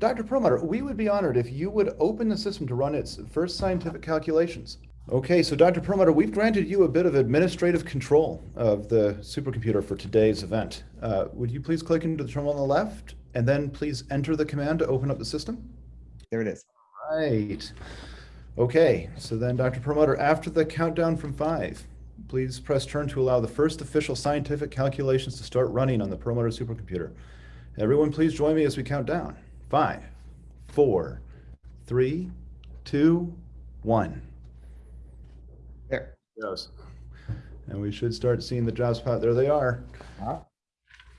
Dr. Perlmutter, we would be honored if you would open the system to run its first scientific calculations. Okay, so Dr. Perlmutter, we've granted you a bit of administrative control of the supercomputer for today's event. Uh, would you please click into the terminal on the left and then please enter the command to open up the system? There it is. Right. Okay, so then Dr. Perlmutter, after the countdown from five, please press turn to allow the first official scientific calculations to start running on the Perlmutter supercomputer. Everyone please join me as we count down. Five, four, three, two, one. There. Yes. And we should start seeing the jobs pop. There they are. Uh-huh.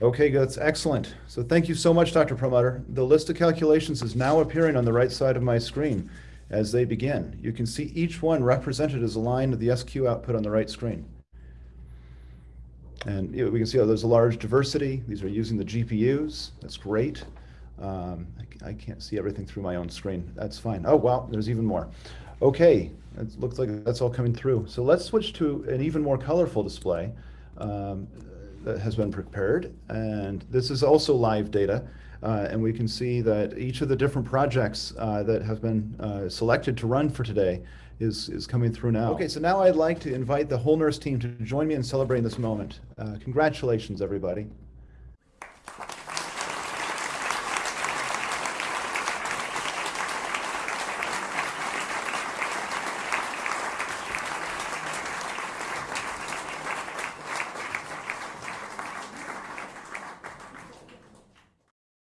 Okay, that's excellent. So thank you so much, Dr. Perlmutter. The list of calculations is now appearing on the right side of my screen as they begin. You can see each one represented as a line of the SQ output on the right screen. And we can see oh, there's a large diversity. These are using the GPUs. That's great. Um, I, I can't see everything through my own screen. That's fine. Oh, wow, there's even more. Okay, it looks like that's all coming through. So let's switch to an even more colorful display um, that has been prepared. And this is also live data. Uh, and we can see that each of the different projects uh, that have been uh, selected to run for today is, is coming through now. Okay, so now I'd like to invite the whole NERSC team to join me in celebrating this moment. Uh, congratulations, everybody.